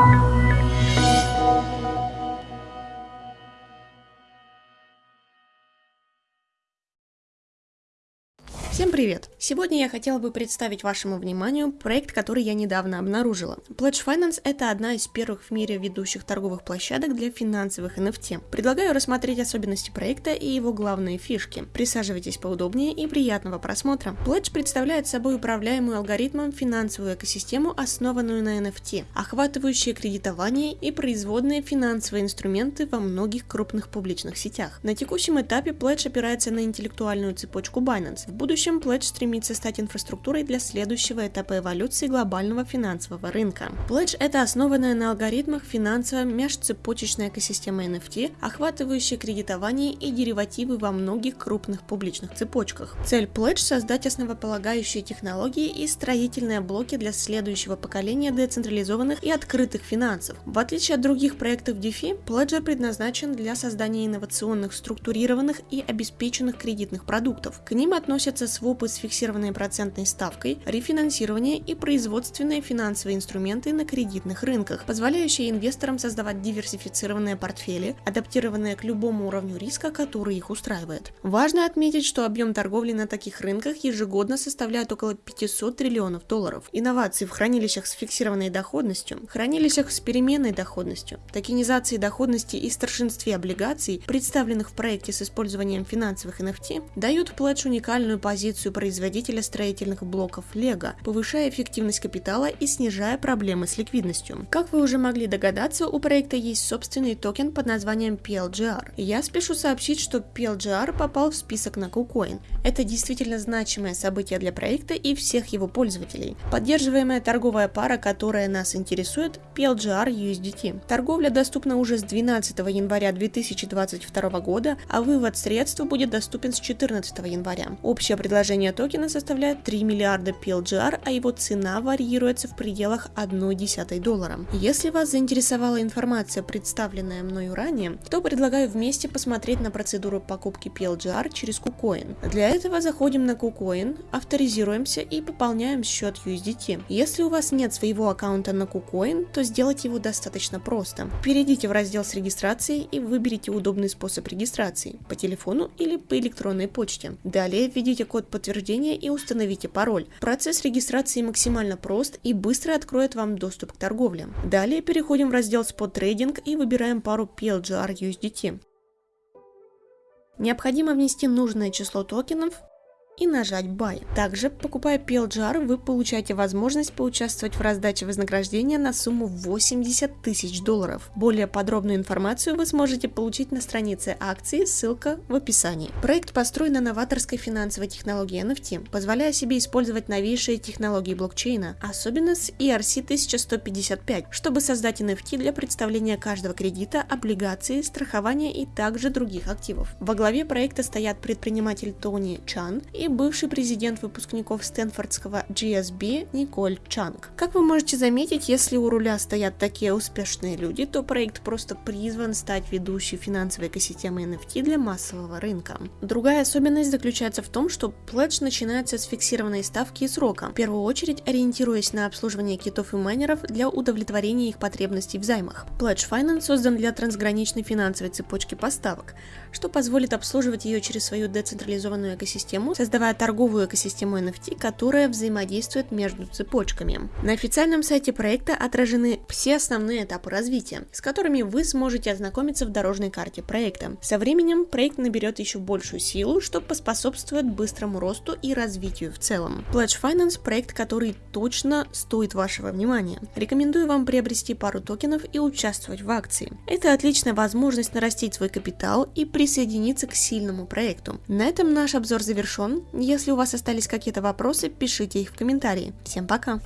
Thank you. Всем привет! Сегодня я хотела бы представить вашему вниманию проект, который я недавно обнаружила. Pledge Finance – это одна из первых в мире ведущих торговых площадок для финансовых NFT. Предлагаю рассмотреть особенности проекта и его главные фишки. Присаживайтесь поудобнее и приятного просмотра. Pledge представляет собой управляемую алгоритмом финансовую экосистему, основанную на NFT, охватывающую кредитование и производные финансовые инструменты во многих крупных публичных сетях. На текущем этапе Pledge опирается на интеллектуальную цепочку Binance. В будущем будущем Pledge стремится стать инфраструктурой для следующего этапа эволюции глобального финансового рынка. Pledge – это основанная на алгоритмах финансовая межцепочечная экосистема NFT, охватывающая кредитование и деривативы во многих крупных публичных цепочках. Цель Pledge – создать основополагающие технологии и строительные блоки для следующего поколения децентрализованных и открытых финансов. В отличие от других проектов DeFi, Pledger предназначен для создания инновационных, структурированных и обеспеченных кредитных продуктов. К ним относятся свопы с фиксированной процентной ставкой, рефинансирование и производственные финансовые инструменты на кредитных рынках, позволяющие инвесторам создавать диверсифицированные портфели, адаптированные к любому уровню риска, который их устраивает. Важно отметить, что объем торговли на таких рынках ежегодно составляет около 500 триллионов долларов. Инновации в хранилищах с фиксированной доходностью, хранилищах с переменной доходностью, токенизации доходности и старшинстве облигаций, представленных в проекте с использованием финансовых NFT, дают Pledge уникальную позицию позицию производителя строительных блоков Lego, повышая эффективность капитала и снижая проблемы с ликвидностью. Как вы уже могли догадаться, у проекта есть собственный токен под названием PLGR. Я спешу сообщить, что PLGR попал в список на KuCoin. Это действительно значимое событие для проекта и всех его пользователей. Поддерживаемая торговая пара, которая нас интересует, PLGR USDT. Торговля доступна уже с 12 января 2022 года, а вывод средств будет доступен с 14 января. Общая предложение токена составляет 3 миллиарда PLGR, а его цена варьируется в пределах 1,1 доллара. Если вас заинтересовала информация, представленная мною ранее, то предлагаю вместе посмотреть на процедуру покупки PLGR через KuCoin. Для этого заходим на KuCoin, авторизируемся и пополняем счет USDT. Если у вас нет своего аккаунта на KuCoin, то сделать его достаточно просто. Перейдите в раздел с регистрацией и выберите удобный способ регистрации по телефону или по электронной почте. Далее введите код код подтверждения и установите пароль. Процесс регистрации максимально прост и быстро откроет вам доступ к торговле. Далее переходим в раздел Spot Trading и выбираем пару PLGR USDT. Необходимо внести нужное число токенов и нажать Buy. Также, покупая PLGR, вы получаете возможность поучаствовать в раздаче вознаграждения на сумму 80 тысяч долларов. Более подробную информацию вы сможете получить на странице акции, ссылка в описании. Проект построен на новаторской финансовой технологии NFT, позволяя себе использовать новейшие технологии блокчейна, особенно с ERC-1155, чтобы создать NFT для представления каждого кредита, облигации, страхования и также других активов. Во главе проекта стоят предприниматель Тони Чан и бывший президент выпускников Стэнфордского GSB Николь Чанг. Как вы можете заметить, если у руля стоят такие успешные люди, то проект просто призван стать ведущей финансовой экосистемой NFT для массового рынка. Другая особенность заключается в том, что Pledge начинается с фиксированной ставки и срока, в первую очередь ориентируясь на обслуживание китов и майнеров для удовлетворения их потребностей в займах. Pledge Finance создан для трансграничной финансовой цепочки поставок, что позволит обслуживать ее через свою децентрализованную экосистему, создавая торговую экосистему NFT, которая взаимодействует между цепочками. На официальном сайте проекта отражены все основные этапы развития, с которыми вы сможете ознакомиться в дорожной карте проекта. Со временем проект наберет еще большую силу, что поспособствует быстрому росту и развитию в целом. Pledge Finance – проект, который точно стоит вашего внимания. Рекомендую вам приобрести пару токенов и участвовать в акции. Это отличная возможность нарастить свой капитал и присоединиться к сильному проекту. На этом наш обзор завершен. Если у вас остались какие-то вопросы, пишите их в комментарии. Всем пока!